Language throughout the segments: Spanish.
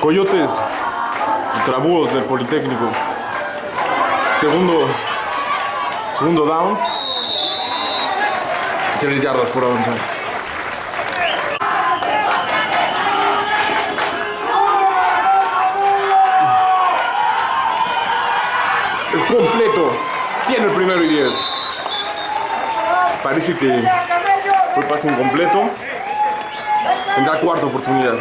Coyotes contra Búhos del Politécnico. Segundo, segundo down. Tres yardas por avanzar. Es completo. Tiene el primero y diez. Parece que fue pase incompleto. Tendrá cuarta oportunidad.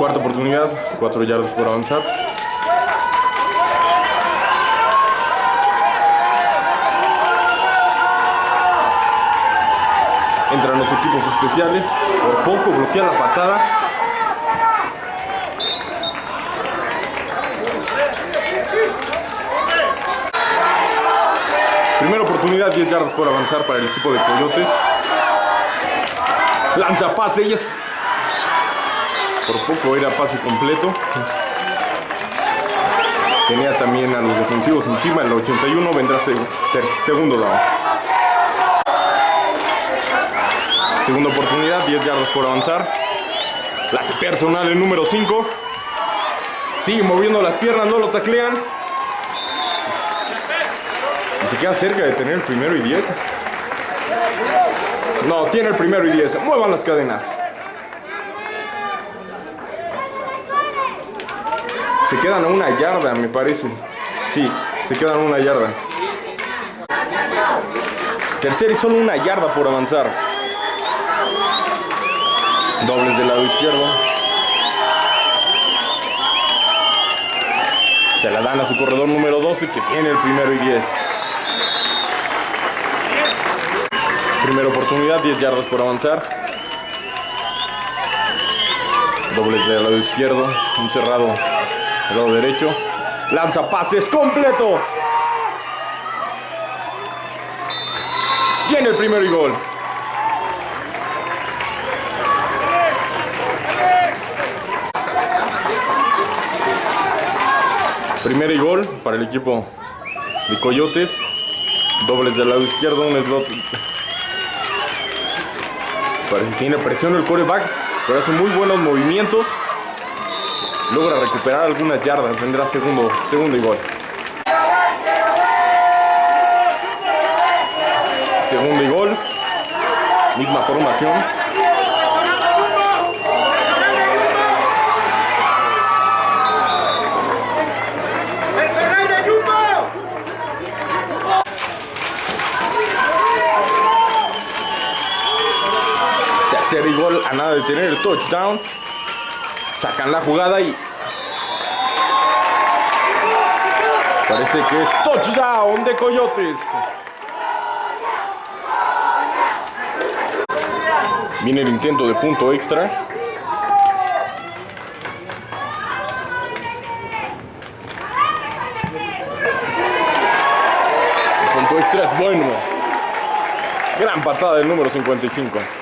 Cuarta oportunidad, cuatro yardas por avanzar. Entran los equipos especiales, por poco bloquea la patada. Primera oportunidad, 10 yardas por avanzar para el equipo de Coyotes. Lanza pase y es por poco era pase completo. Tenía también a los defensivos encima. En el 81 vendrá segundo down. Segunda oportunidad, 10 yardas por avanzar. La personal el número 5. Sigue moviendo las piernas, no lo taclean. Y se queda cerca de tener el primero y 10. No, tiene el primero y 10. Muevan las cadenas. Quedan a una yarda, me parece. Sí, se quedan a una yarda. Tercera y solo una yarda por avanzar. Dobles del lado izquierdo. Se la dan a su corredor número 12 que tiene el primero y 10. Primera oportunidad, 10 yardas por avanzar. Dobles del lado izquierdo, un cerrado lado derecho. Lanza pases completo. Tiene el primero y gol. Primero y gol para el equipo de Coyotes. Dobles del lado izquierdo, un slot. Parece que tiene presión el coreback, pero hace muy buenos movimientos. Logra recuperar algunas yardas, vendrá segundo, segundo y gol. Segundo y gol. Misma formación. Tercer y gol a nada de tener el touchdown. Sacan la jugada y parece que es touchdown de Coyotes. Viene el intento de punto extra. El punto extra es bueno. Gran patada del número 55.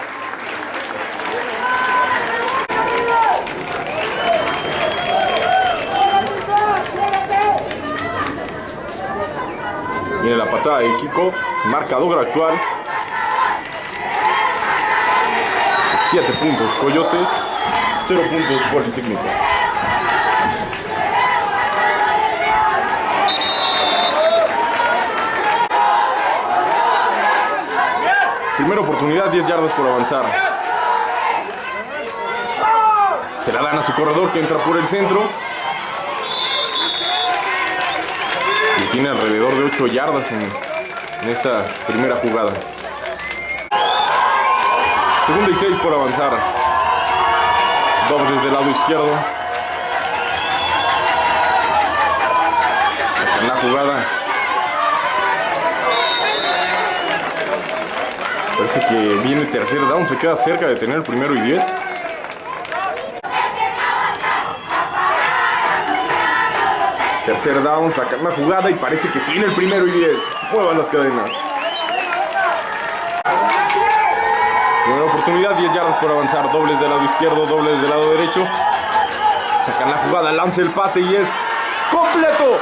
Viene la patada de kickoff, marcador actual. 7 puntos Coyotes, 0 puntos Politécnico. Primera oportunidad, 10 yardas por avanzar. Se la dan a su corredor que entra por el centro. Y tiene alrededor de 8 yardas en, esta primera jugada. Segunda y 6 por avanzar. Dobles desde el lado izquierdo. Sacan la jugada. Parece que viene tercer down, se queda cerca de tener el primero y 10. Tercer down, sacan la jugada y parece que tiene el primero y 10. Muevan las cadenas. Primera oportunidad, 10 yardas por avanzar. Dobles del lado izquierdo, dobles del lado derecho. Sacan la jugada, lanza el pase y es completo.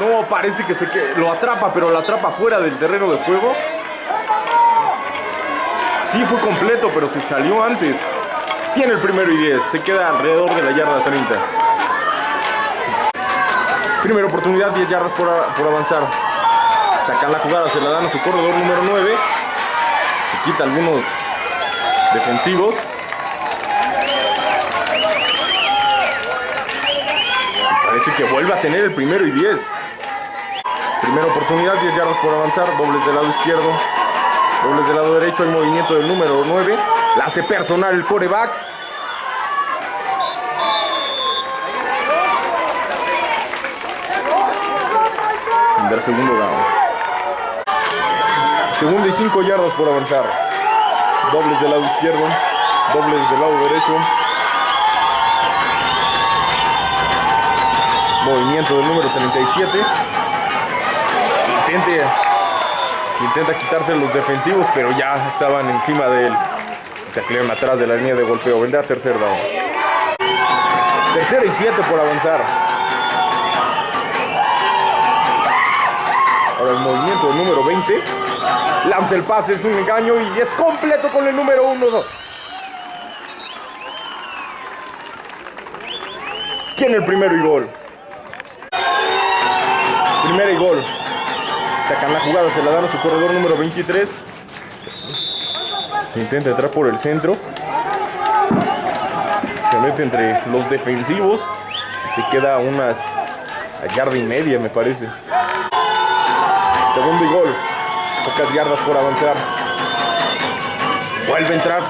No, parece que se que lo atrapa, pero lo atrapa fuera del terreno de juego. Sí fue completo, pero se salió antes. Tiene el primero y 10. Se queda alrededor de la yarda 30. Primera oportunidad, 10 yardas por, por avanzar. Sacan la jugada, se la dan a su corredor número 9. Se quita algunos defensivos. Parece que vuelve a tener el primero y 10. Primera oportunidad, 10 yardas por avanzar. Dobles del lado izquierdo. Dobles del lado derecho. Hay movimiento del número 9. La hace personal el coreback. Segundo down. Segundo y 5 yardas por avanzar. Dobles del lado izquierdo. Dobles del lado derecho. Movimiento del número 37. Intente, intenta quitarse los defensivos, pero ya estaban encima de él. Taclearon atrás de la línea de golpeo. Vendrá tercer down. Tercera y 7 por avanzar. Ahora el movimiento del número 20. Lanza el pase, es un engaño y es completo con el número 1. Tiene el primero y gol. Primera y gol. Sacan la jugada, se la dan a su corredor número 23. Intenta entrar por el centro. Se mete entre los defensivos. Se queda unas yarda y media, me parece. Segundo y gol. Pocas yardas por avanzar. Vuelve a entrar.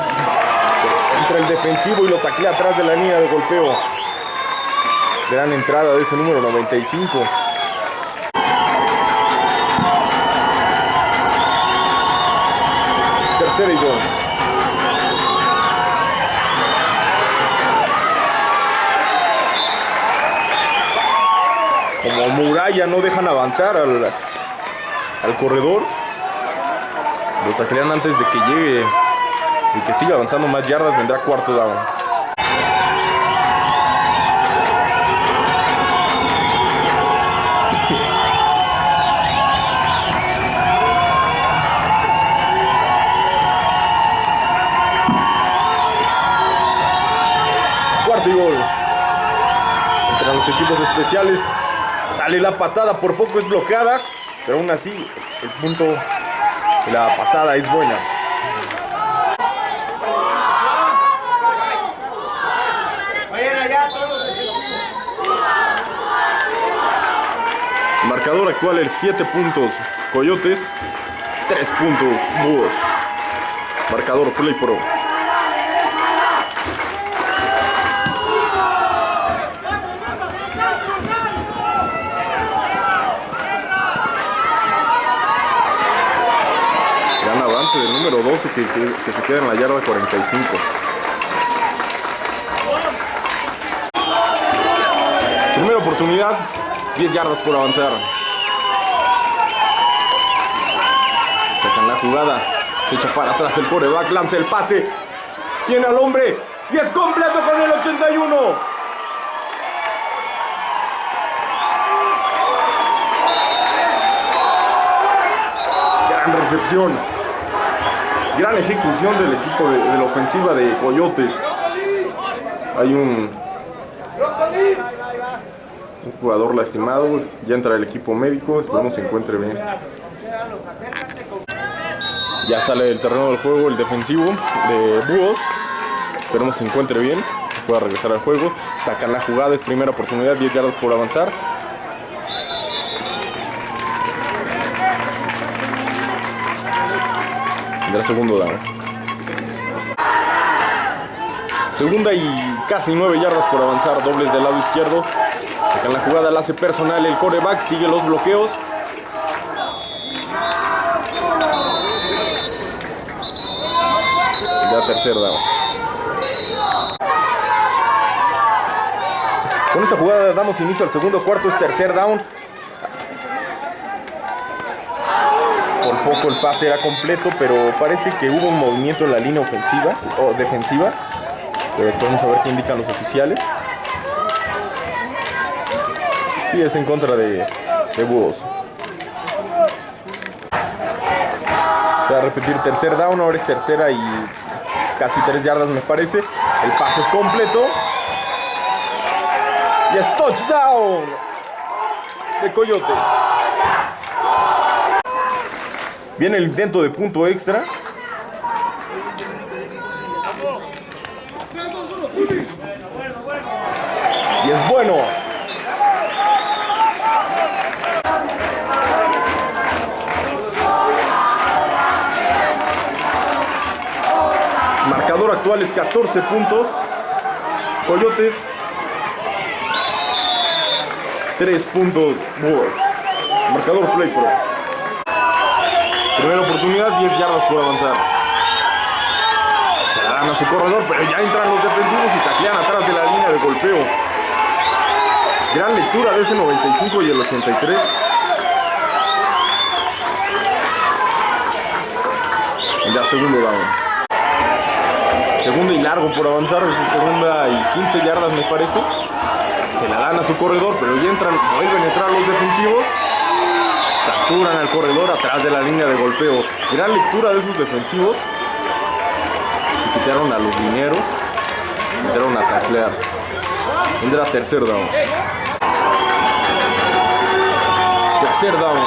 Entra el defensivo y lo taclea atrás de la línea de golpeo. Gran entrada de ese número 95. Tercera y gol. Como muralla no dejan avanzar al, al corredor. Lo taclean antes de que llegue y que siga avanzando más yardas. Vendrá cuarto down. Cuarto y gol. Entre los equipos especiales sale la patada, por poco es bloqueada, pero aún así el punto de la patada es buena. Marcador actual el 7 puntos Coyotes, 3 puntos Búhos. Marcador Play Pro. Gran avance del número 12 que, que- se queda en la yarda 45. Primera oportunidad, 10 yardas por avanzar. Sacan la jugada, se echa para atrás el coreback, lanza el pase, tiene al hombre y es completo con el 81. Gran recepción, gran ejecución del equipo de, la ofensiva de Coyotes. Hay un, un jugador lastimado, ya entra el equipo médico, esperemos se encuentre bien. Ya sale del terreno del juego el defensivo de Búhos, esperemos se encuentre bien, pueda regresar al juego. Sacan la jugada, es primera oportunidad, 10 yardas por avanzar. Tendrá segundo down. Segunda y casi 9 yardas por avanzar, dobles del lado izquierdo. Sacan la jugada, la hace personal el coreback, sigue los bloqueos. Ya tercer down. Con esta jugada damos inicio al segundo cuarto, es tercer down. Por poco el pase era completo, pero parece que hubo un movimiento en la línea ofensiva o defensiva. Pero después vamos a ver qué indican los oficiales. Sí, es en contra de, de Búhos. Va a repetir tercer down, ahora es tercera y casi tres yardas me parece. El pase es completo. Y es touchdown de Coyotes. Viene el intento de punto extra. Y es bueno. Marcador actual es 14 puntos. Coyotes. 3 puntos. Marcador Play Pro. Primera oportunidad, 10 yardas por avanzar. Se la dan a su corredor, pero ya entran los defensivos y taclean atrás de la línea de golpeo. Gran lectura de ese 95 y el 83. Ya segundo down. Segunda y largo por avanzar, segunda y 15 yardas me parece. Se la dan a su corredor, pero ya entran, vuelven a entrar los defensivos. Capturan al corredor atrás de la línea de golpeo. Gran lectura de sus defensivos. Se quitaron a los lineros. Entraron a taclear. Vendrá tercer down. Tercer down.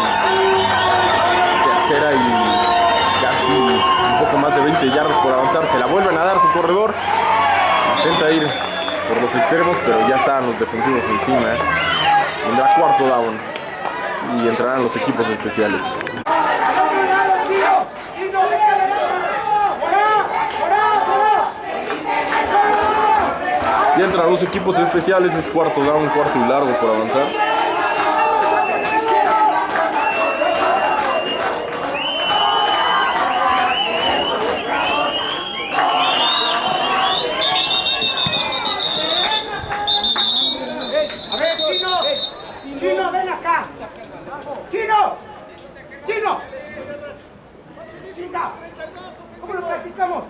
Tercera y casi un poco más de 20 yardas por avanzar. Se la vuelven a dar su corredor. Intenta ir por los extremos, pero ya estaban los defensivos encima. ¿eh? Vendrá cuarto down y entrarán los equipos especiales. Y entran los equipos especiales, es cuarto down, cuarto y largo por avanzar. Chino, Chino. Chino, ¿cómo lo practicamos?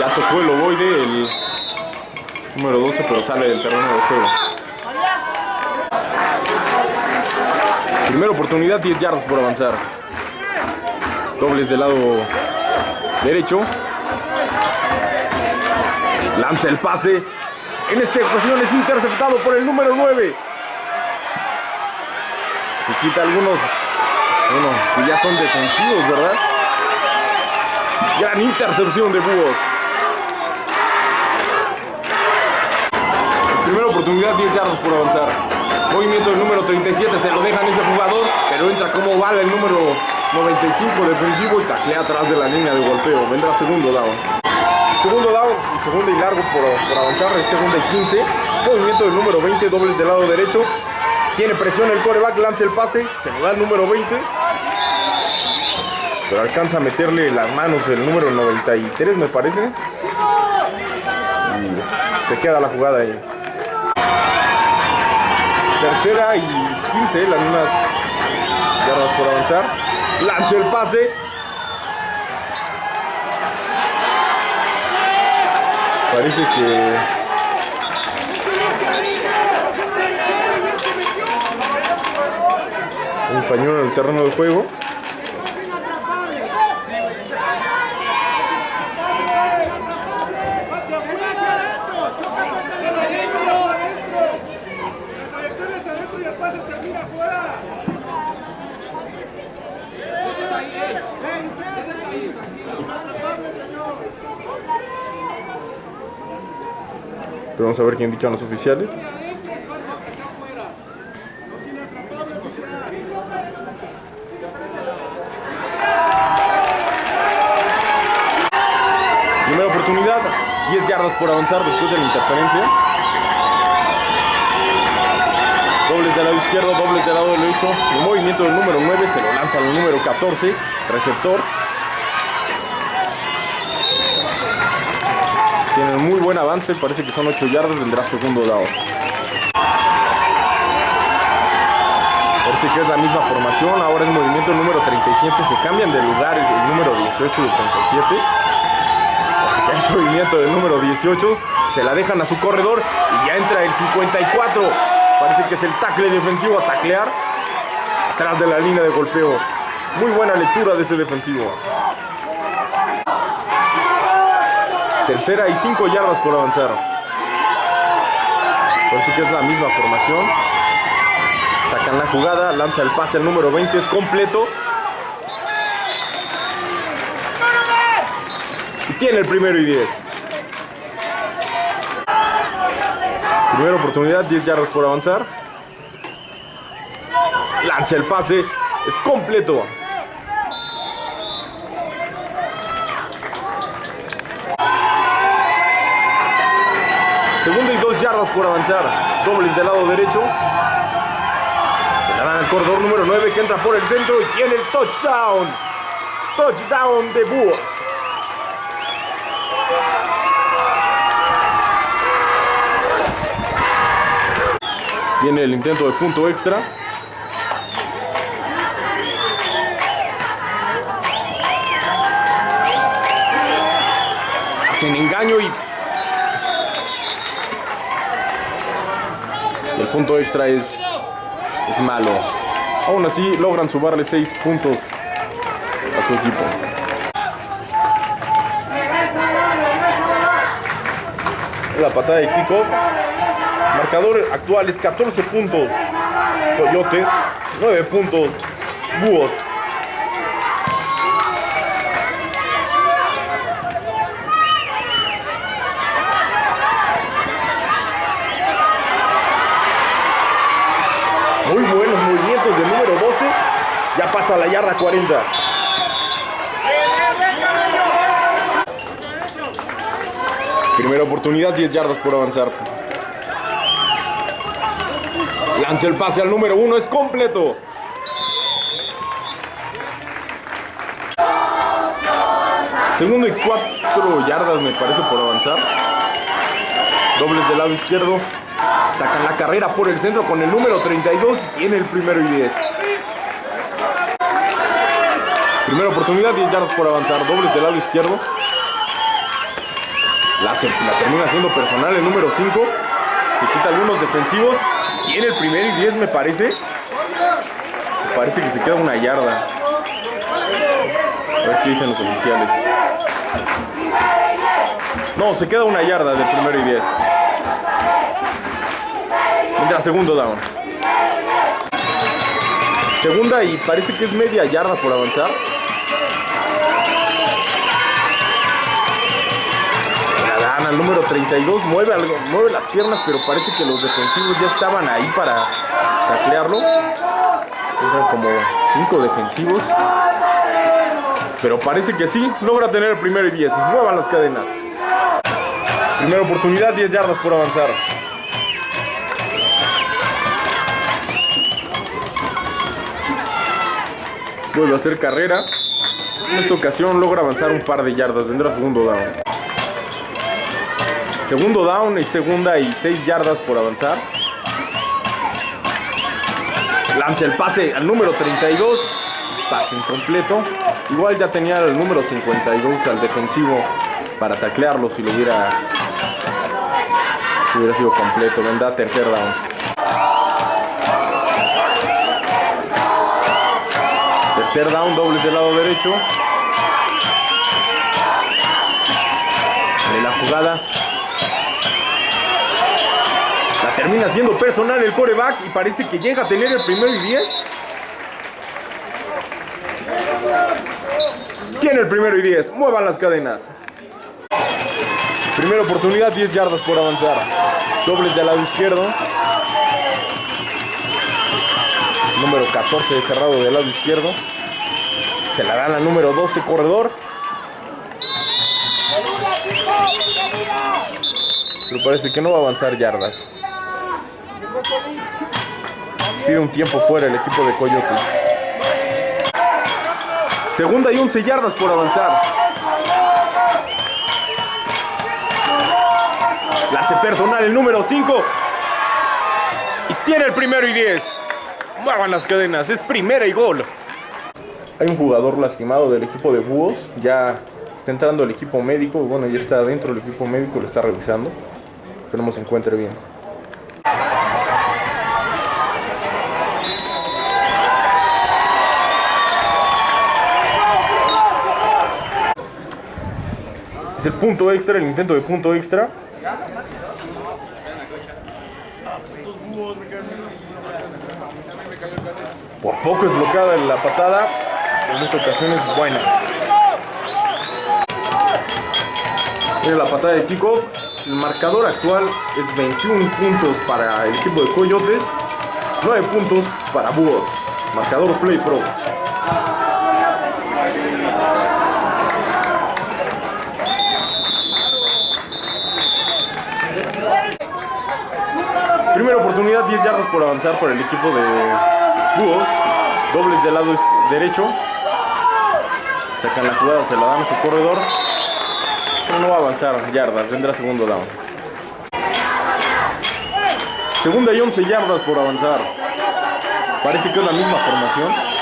Ya tocó el ovoide, el número 12, pero sale del terreno de juego. Primera oportunidad, 10 yardas por avanzar. Dobles del lado derecho. Lanza el pase. En esta ocasión es interceptado por el número 9. Se quita algunos, bueno, que ya son defensivos, ¿verdad? Gran intercepción de Búhos. Primera oportunidad, 10 yardas por avanzar. Movimiento del número 37, se lo dejan ese jugador, pero entra como bala el número 95 defensivo y taclea atrás de la línea de golpeo. Vendrá segundo down. Segundo down y segunda y largo por, por avanzar, segunda y 15. Movimiento del número 20, dobles del lado derecho. Tiene presión el coreback, lanza el pase, se lo da el número 20. Pero alcanza a meterle las manos el número 93, me parece. Y se queda la jugada ahí. Tercera y 15, las mismas yardas por avanzar. Lanza el pase. Parece que un pañuelo en el terreno de juego. Pero vamos a ver qué indican los oficiales. Primera oportunidad, 10 yardas por avanzar después de la interferencia. Dobles del lado izquierdo, dobles del lado derecho. El movimiento del número 9 se lo lanza al número 14, receptor. Tienen muy buen avance, parece que son 8 yardas, vendrá segundo down. Parece que es la misma formación, ahora es movimiento número 30. 37 se cambian de lugar el, el número 18 y el 37. Así que hay movimiento del número 18. Se la dejan a su corredor y ya entra el 54. Parece que es el tackle defensivo a taclear. Atrás de la línea de golpeo. Muy buena lectura de ese defensivo. Tercera y 5 yardas por avanzar. Parece que es la misma formación. Sacan la jugada, lanza el pase al número 20, es completo. Y tiene el primero y 10. Primera oportunidad, 10 yardas por avanzar. Lanza el pase, es completo. Segunda y dos yardas por avanzar. Dobles del lado derecho. Se la dan al corredor número 9 que entra por el centro y tiene el touchdown. Touchdown de Búhos. Viene el intento de punto extra. Hacen engaño y el punto extra es, es malo. Aún así logran sumarle 6 puntos a su equipo. La patada de kickoff. Marcador actual es 14 puntos. Coyote, 9 puntos. Búhos. Muy buenos movimientos del número 12. Pasa la yarda 40. Primera oportunidad, 10 yardas por avanzar. Lanza el pase al número 1, es completo. Segundo y 4 yardas me parece por avanzar. Dobles del lado izquierdo. Sacan la carrera por el centro con el número 32 y tiene el primero y 10. Primera oportunidad, 10 yardas por avanzar. Dobles del lado izquierdo. La, la termina haciendo personal el número 5. Se quita algunos defensivos. Tiene el primer y 10 me parece. Parece que se queda una yarda. A ver dicen los oficiales. No, se queda una yarda del primero y 10. Mientras segundo down. Segunda y parece que es media yarda por avanzar. Al número 32. Mueve, algo, mueve las piernas, pero parece que los defensivos ya estaban ahí para taclearlo. Entran como cinco defensivos. Pero parece que sí, logra tener el primero y 10. Muevan las cadenas. Primera oportunidad, 10 yardas por avanzar. Vuelve a hacer carrera. En esta ocasión logra avanzar un par de yardas. Vendrá segundo down. Segundo down y segunda y 6 yardas por avanzar. Lanza el pase al número 32. Pase incompleto. Igual ya tenía el número 52 al defensivo para taclearlo si lo hubiera, si hubiera sido completo. Vendrá tercer down. Tercer down, dobles del lado derecho. De la jugada. La termina siendo personal el coreback y parece que llega a tener el primero y 10. Tiene el primero y 10. Muevan las cadenas. Primera oportunidad, 10 yardas por avanzar. Dobles del lado izquierdo. Número 14 cerrado del lado izquierdo. Se la dan al número 12 corredor. Pero parece que no va a avanzar yardas. Pide un tiempo fuera el equipo de Coyotes. Segunda y 11 yardas por avanzar. La personal el número 5. Y tiene el primero y 10. Muevan las cadenas. Es primera y gol. Hay un jugador lastimado del equipo de Búhos. Ya está entrando el equipo médico. Bueno, ya está dentro del equipo médico, lo está revisando. Esperemos se encuentre bien. El punto extra, el intento de punto extra. Por poco es bloqueada la patada. En esta ocasión es buena. Mira la patada de kickoff. El marcador actual es 21 puntos para el equipo de Coyotes, 9 puntos para Búhos. Marcador Play Pro. Primera oportunidad, 10 yardas por avanzar por el equipo de Búhos. Dobles del lado derecho. Sacan la jugada, se la dan a su corredor. Pero no va a avanzar yardas, vendrá segundo down. Segunda y 11 yardas por avanzar. Parece que es la misma formación.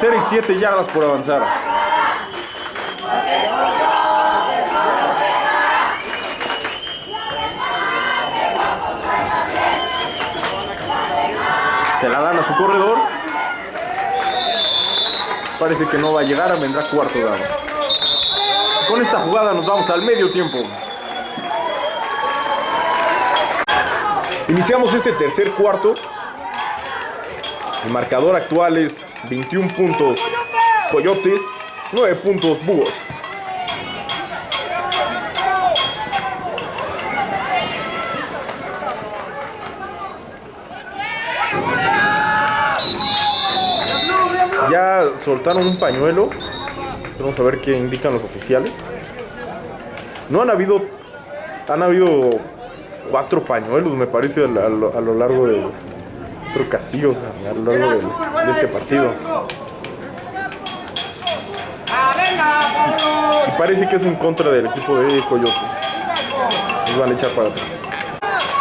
Tercera y 7 yardas por avanzar. Se la dan a su corredor. Parece que no va a llegar, vendrá cuarto down. Con esta jugada nos vamos al medio tiempo. Iniciamos este tercer cuarto. El marcador actual es 21 puntos Coyotes, 9 puntos Búhos. Ya soltaron un pañuelo. Vamos a ver qué indican los oficiales. No han habido. Han habido cuatro pañuelos, me parece, a, lo, a lo largo de. Cuatro castigos a, lo largo de, de este partido. Y parece que es en contra del equipo de Coyotes. Nos van a echar para atrás.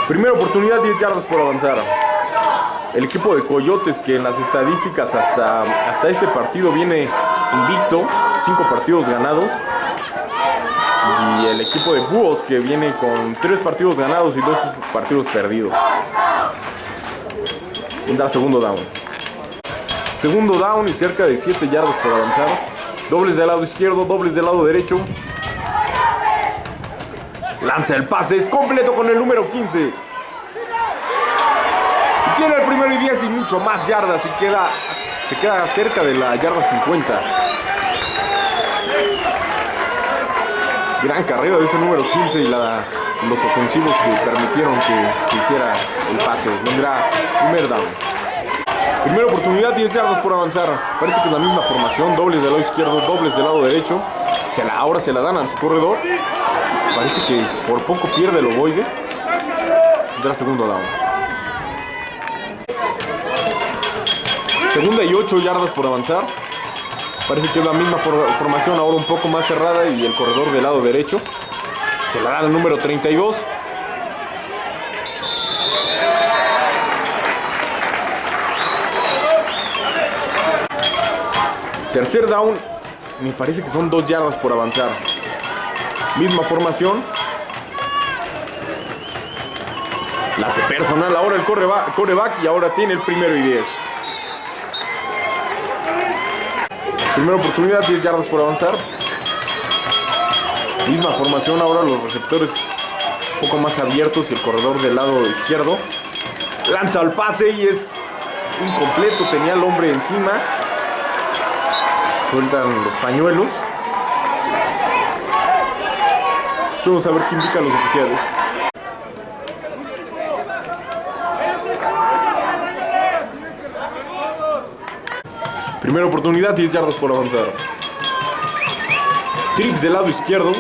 Primera oportunidad, 10 yardas por avanzar. El equipo de Coyotes que en las estadísticas hasta, hasta este partido viene invicto, 5 partidos ganados. Y el equipo de Búhos que viene con 3 partidos ganados y 2 partidos perdidos. Da segundo down. Segundo down y cerca de 7 yardas por avanzar. Dobles del lado izquierdo, dobles del lado derecho. Lanza el pase, es completo con el número 15. Y tiene el primero y 10 y mucho más yardas y queda, se queda cerca de la yarda 50. Gran carrera de ese número 15 y la, los ofensivos que permitieron que se hiciera el pase. Vendrá primer down. Primera oportunidad, 10 yardas por avanzar. Parece que es la misma formación, dobles del lado izquierdo, dobles del lado derecho. Se la, ahora se la dan a su corredor. Parece que por poco pierde el ovoide. Vendrá segundo down. Segunda y 8 yardas por avanzar. Parece que es la misma for formación, ahora un poco más cerrada y el corredor del lado derecho. Se la dan al número 32. Tercer down, me parece que son dos yardas por avanzar. Misma formación. La hace personal, ahora el coreback y ahora tiene el primero y 10. Primera oportunidad, 10 yardas por avanzar. Misma formación, ahora los receptores un poco más abiertos y el corredor del lado izquierdo. Lanza el pase y es incompleto, tenía el hombre encima. Sueltan los pañuelos. Vamos a ver qué indican los oficiales. Primera oportunidad, 10 yardas por avanzar. Trips del lado izquierdo.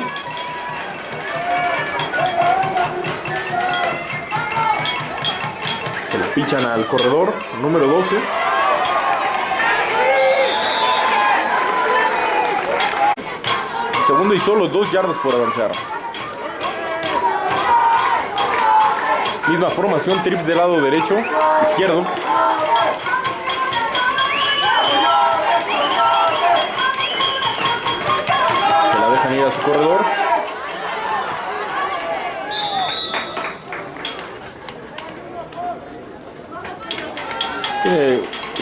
Pichan al corredor, número 12. Segundo y solo dos yardas por avanzar. Misma formación, trips del lado derecho, izquierdo. Se la dejan ir a su corredor.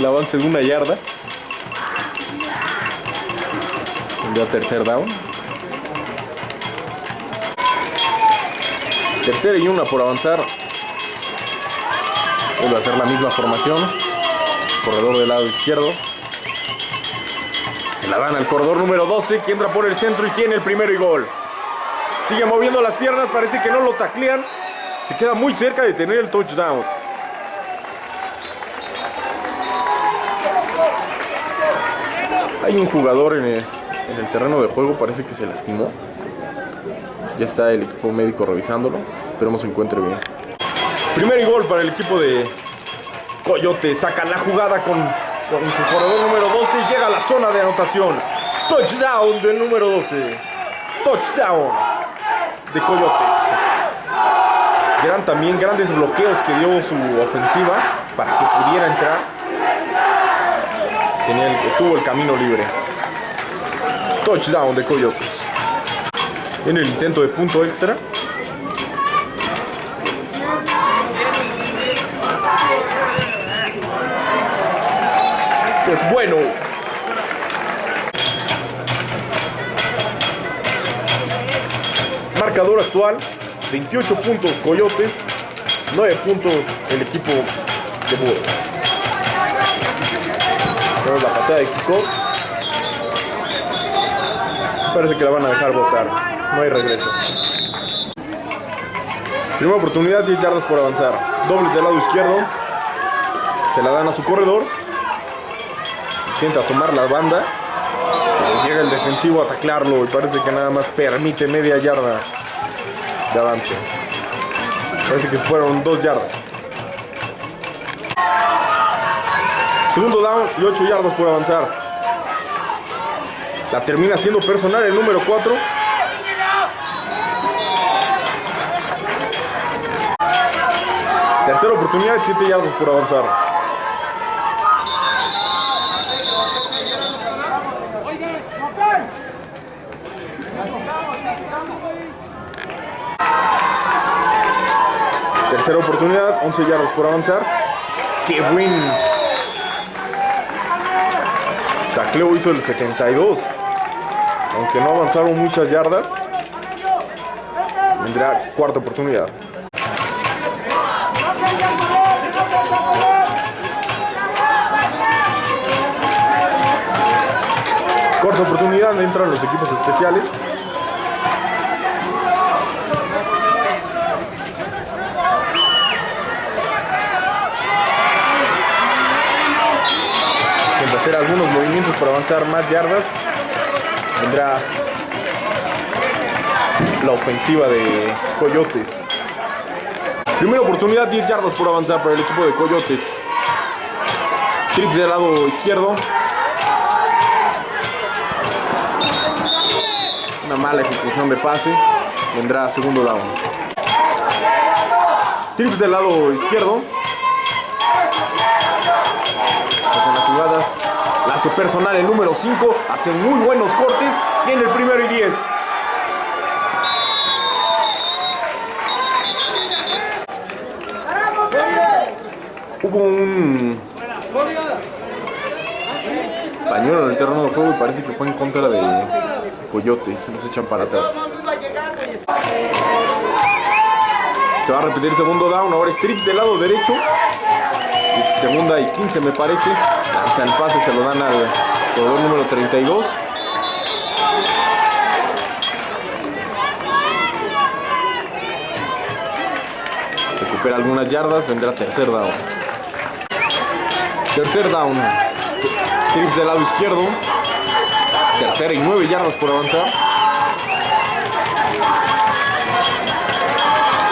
El avance de una yarda. Ya tercer down. Tercera y una por avanzar. Vuelve a hacer la misma formación. Corredor del lado izquierdo. Se la dan al corredor número 12 que entra por el centro y tiene el primero y gol. Sigue moviendo las piernas, parece que no lo taclean. Se queda muy cerca de tener el touchdown. Hay un jugador en el, en el terreno de juego, parece que se lastimó. Ya está el equipo médico revisándolo. Esperemos se encuentre bien. Primer gol para el equipo de Coyote. Saca la jugada con, su corredor número 12 y llega a la zona de anotación. Touchdown del número 12. Touchdown de Coyotes. Gran también grandes bloqueos que dio su ofensiva para que pudiera entrar. Tenía el- tuvo el camino libre. Touchdown de Coyotes. En el intento de punto extra. Es bueno. Marcador actual, 28 puntos Coyotes, 9 puntos el equipo de Búhos. Tenemos la patada de kickoff. Parece que la van a dejar votar. No hay regreso. Primera oportunidad, 10 yardas por avanzar. Dobles del lado izquierdo. Se la dan a su corredor. Intenta tomar la banda. Llega el defensivo a taclarlo y parece que nada más permite media yarda de avance. Parece que fueron dos yardas. Segundo down y 8 yardas por avanzar. La termina siendo personal el número 4. Tercera oportunidad, 7 yardas por avanzar. Tercera oportunidad, 11 yardas por avanzar. ¡Qué buen! Tacleo hizo el 72. Aunque no avanzaron muchas yardas. Vendrá cuarta oportunidad. Cuarta oportunidad, entran los equipos especiales. Intenta hacer algunos avanzar más yardas. Vendrá la ofensiva de Coyotes. Primera oportunidad, 10 yardas por avanzar para el equipo de Coyotes. Trips del lado izquierdo. Una mala ejecución de pase. Vendrá segundo down. Trips del lado izquierdo. Las jugadas. La hace personal el número 5. Hace muy buenos cortes. Tiene el primero y 10. Hubo un pañuelo en el terreno de juego y parece que fue en contra de Coyotes. Los echan para atrás. Se va a repetir segundo down. Ahora es trips del lado derecho. Segunda y 15 me parece. Lanza el pase, se lo dan al jugador número 32. Recupera algunas yardas, vendrá tercer down. Tercer down. Trips del lado izquierdo. Tercera y nueve yardas por avanzar.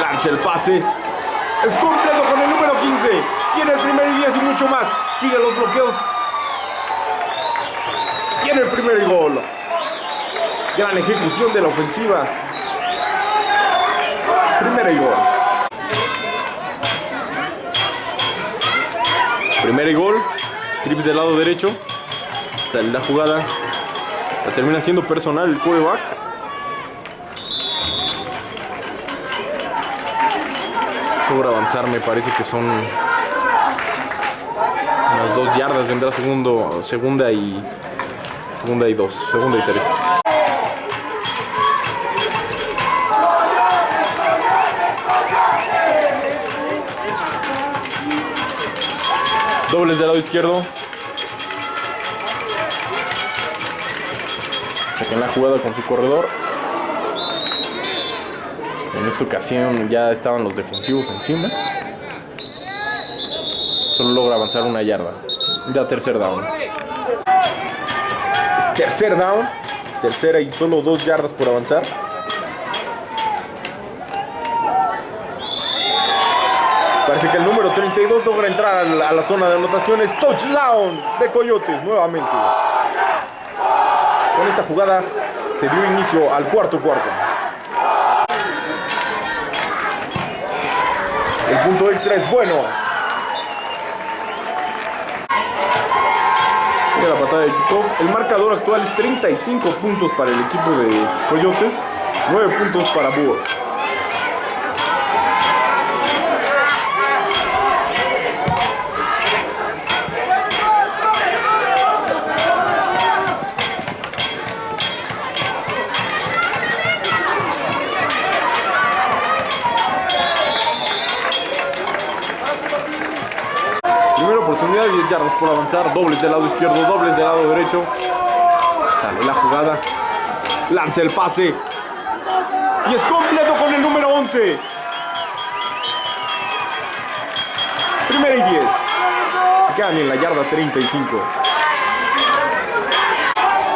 Lanza el pase. Es completo con el número 15. Tiene el primer y 10 y mucho más. Sigue los bloqueos. Tiene el primer y gol. Gran ejecución de la ofensiva. Primera y gol. Primera y gol. Trips del lado derecho. Sale la jugada. La termina siendo personal el quarterback. Logra avanzar, me parece que son unas dos yardas. Vendrá segundo, segunda y segunda y dos, segunda y tres. Dobles del lado izquierdo. Saquen la jugada con su corredor. En esta ocasión ya estaban los defensivos encima. Solo logra avanzar una yarda. Ya tercer down. Tercer down. Tercera y solo dos yardas por avanzar. Parece que el número 32 logra entrar a la zona de anotaciones. Touchdown de Coyotes nuevamente. Con esta jugada se dio inicio al cuarto cuarto. El punto extra es bueno. La patada de kickoff. El marcador actual es 35 puntos para el equipo de Coyotes, 9 puntos para Búhos. Oportunidad, 10 yardas por avanzar. Dobles del lado izquierdo, dobles del lado derecho. Sale la jugada. Lanza el pase. Y es completo con el número 11. Primera y 10. Se quedan en la yarda 35.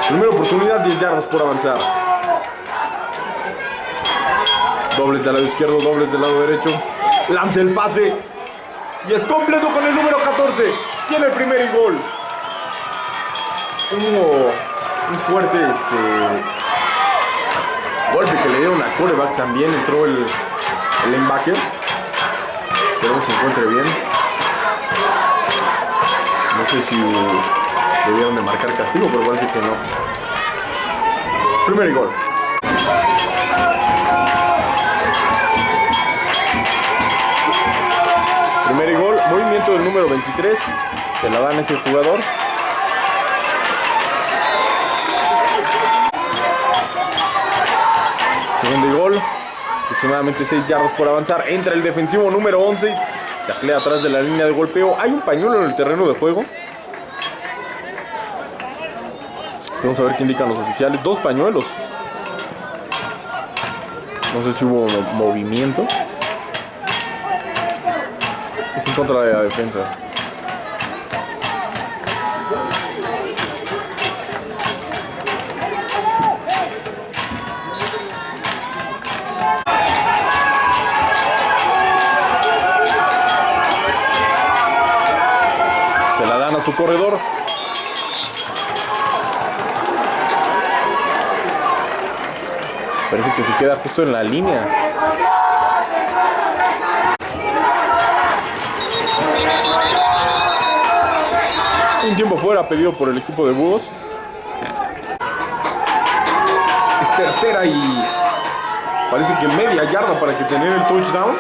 Primera oportunidad, 10 yardas por avanzar. Dobles del lado izquierdo, dobles del lado derecho. Lanza el pase. Y es completo con el número 14. Tiene el primer y gol. Hubo un fuerte este, golpe que le dieron a coreback también. Entró el, el linebacker. Esperemos se encuentre bien. No sé si debieron de marcar castigo, pero parece que no. Primer gol. Primer gol, movimiento del número 23. Se la dan a ese jugador. Segundo y gol. Aproximadamente 6 yardas por avanzar. Entra el defensivo número 11. Taclea atrás de la línea de golpeo. Hay un pañuelo en el terreno de juego. Vamos a ver qué indican los oficiales. Dos pañuelos. No sé si hubo mo- movimiento. En contra de la defensa. Se la dan a su corredor. Parece que se queda justo en la línea. Un tiempo fuera pedido por el equipo de Búhos. Es tercera y parece que media yarda para que tener el touchdown.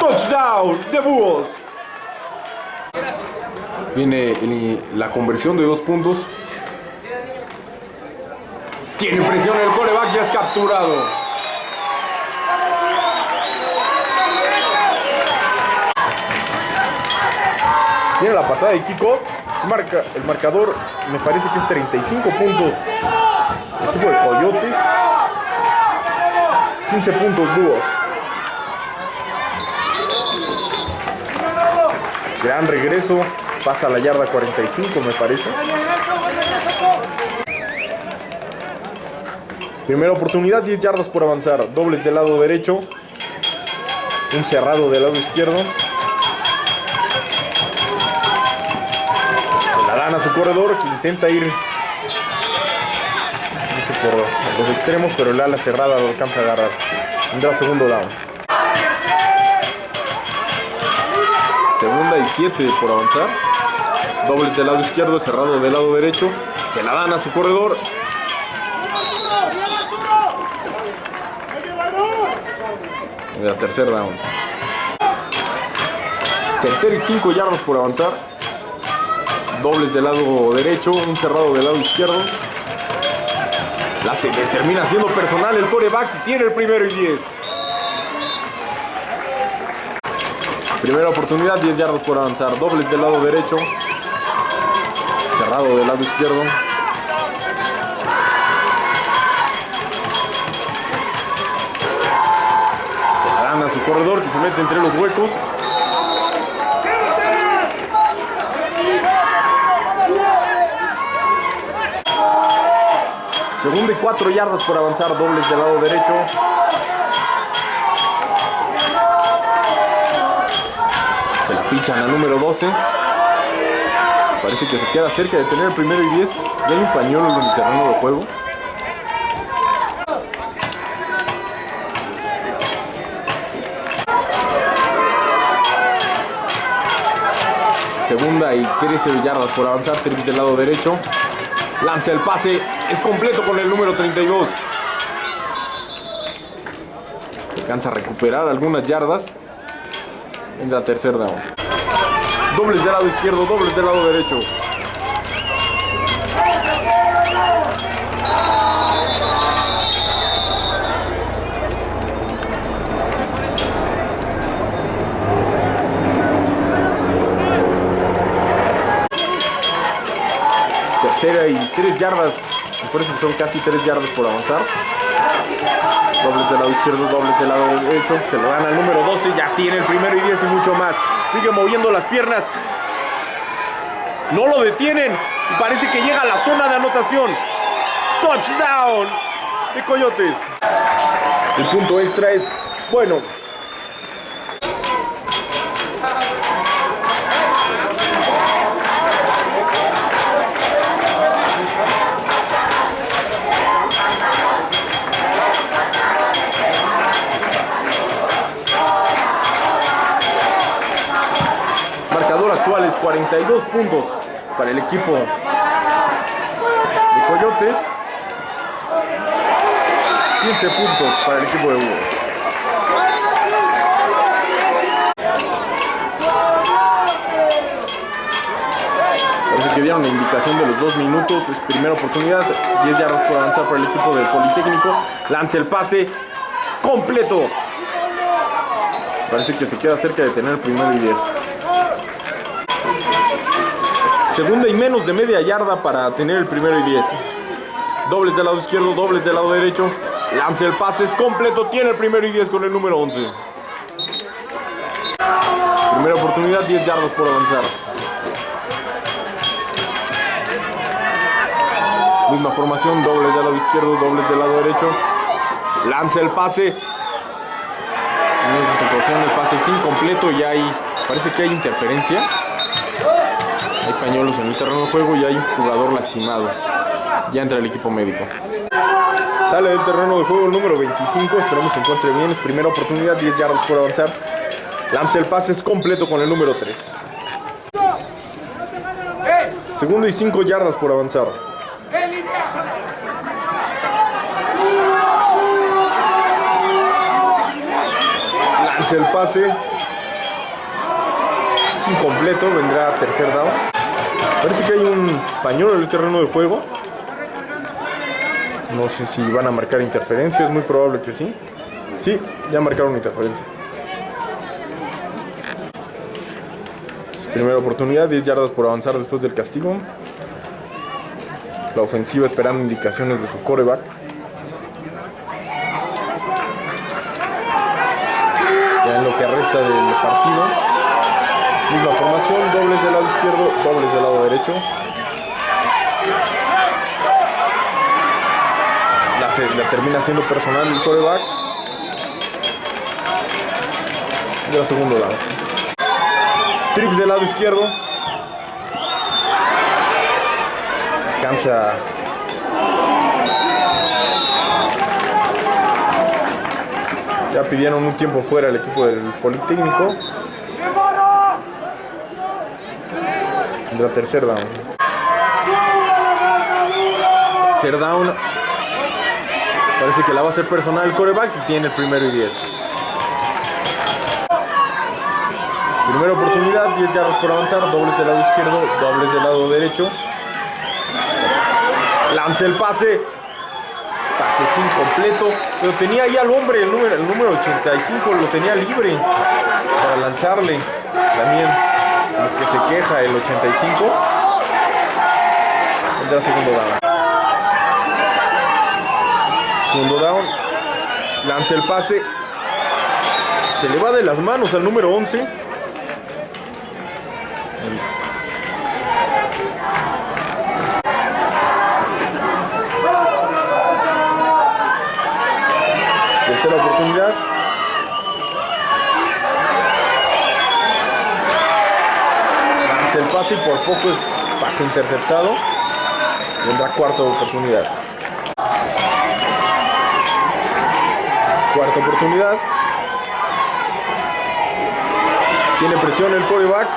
Touchdown de Búhos. Viene la conversión de dos puntos. Tiene presión el coreback, ya es capturado. Viene la patada de kickoff. Marca, el marcador me parece que es 35 puntos. El equipo de Coyotes. 15 puntos búhos. Gran regreso. Pasa la yarda 45 me parece. Primera oportunidad, 10 yardas por avanzar. Dobles del lado derecho. Un cerrado del lado izquierdo. Corredor que intenta ir por los extremos, pero el ala cerrada lo alcanza a agarrar. Tendrá segundo down. Segunda y siete por avanzar. Dobles del lado izquierdo, cerrado del lado derecho. Se la dan a su corredor. La tercer down. Tercer y cinco yardas por avanzar. Dobles del lado derecho, un cerrado del lado izquierdo. La se termina siendo personal el coreback. Tiene el primero y 10. Primera oportunidad, 10 yardas por avanzar. Dobles del lado derecho. Cerrado del lado izquierdo. Se la dan a su corredor que se mete entre los huecos. Segunda y cuatro yardas por avanzar, dobles del lado derecho. Se la pichan a número 12. Parece que se queda cerca de tener el primero y 10. Ya hay un pañuelo en el terreno de juego. Segunda y 13 yardas por avanzar, trips del lado derecho. Lanza el pase, es completo con el número 32. Alcanza a recuperar algunas yardas. Entra tercer down. Dobles del lado izquierdo, dobles del lado derecho. Tercera y tres yardas. Parece que son casi tres yardas por avanzar. Dobles del lado izquierdo, dobles del lado derecho. Se lo dan al número 12. Ya tiene el primero y 10 y mucho más. Sigue moviendo las piernas. No lo detienen. Y parece que llega a la zona de anotación. Touchdown de Coyotes. El punto extra es, bueno, 42 puntos para el equipo de Coyotes. 15 puntos para el equipo de Hugo. Que dieron la indicación de los dos minutos. Es primera oportunidad. 10 yardas por avanzar para el equipo del Politécnico. Lanza el pase. Completo. Parece que se queda cerca de tener primero y 10. Segunda y menos de media yarda para tener el primero y 10. Dobles del lado izquierdo, dobles del lado derecho. Lanza el pase, es completo. Tiene el primero y 10 con el número 11. Primera oportunidad, 10 yardas por avanzar. Misma formación, dobles del lado izquierdo, dobles del lado derecho. Lanza el pase. El pase es incompleto y hay, parece que hay interferencia. Hay pañuelos en el terreno de juego y hay un jugador lastimado. Ya entra el equipo médico. Sale del terreno de juego el número 25. Esperemos se encuentre bien. Es primera oportunidad, 10 yardas por avanzar. Lanza el pase, es completo con el número 3. Segundo y 5 yardas por avanzar. Lanza el pase. Es incompleto, vendrá tercer down. Parece que hay un pañuelo en el terreno de juego. No sé si van a marcar interferencia, es muy probable que sí. Sí, ya marcaron interferencia. Primera oportunidad, 10 yardas por avanzar después del castigo. La ofensiva esperando indicaciones de su coreback. Izquierdo, dobles del lado derecho. La, termina siendo personal el coreback. De la segundo lado. Trips del lado izquierdo. Alcanza Ya pidieron un tiempo fuera el equipo del Politécnico. La tercer down. Tercer down. Parece que la va a hacer personal el coreback y tiene el primero y 10. Primera oportunidad, 10 yardas por avanzar, dobles del lado izquierdo, dobles del lado derecho. Lanza el pase. Pase sin completo. Pero tenía ahí al hombre, el número, el número 85, lo tenía libre para lanzarle. También el 85. Entra segundo down. Segundo down. Lanza el pase. Se le va de las manos al número 11. Tercera oportunidad. Por poco es pase interceptado. Vendrá cuarta oportunidad. Cuarta oportunidad. Tiene presión el quarterback.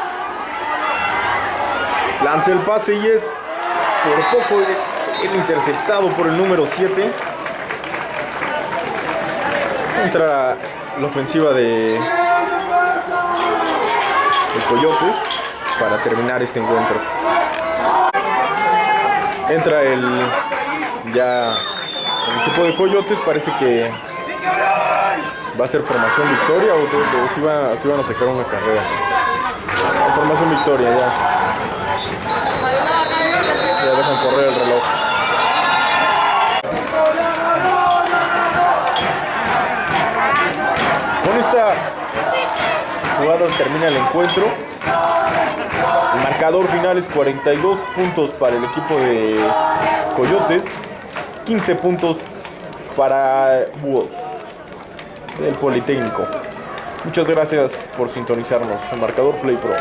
Lanza el pase y es por poco el interceptado por el número 7. Entra la ofensiva de, de Coyotes para terminar este encuentro. Entra el ya el equipo de Coyotes, parece que va a ser formación victoria o, o si, va, si van a sacar una carrera. Formación victoria ya. Ya dejan correr el reloj. Con esta jugada termina el encuentro. El marcador final es 42 puntos para el equipo de Coyotes, 15 puntos para Búhos del Politécnico. Muchas gracias por sintonizarnos. El marcador Play Pro.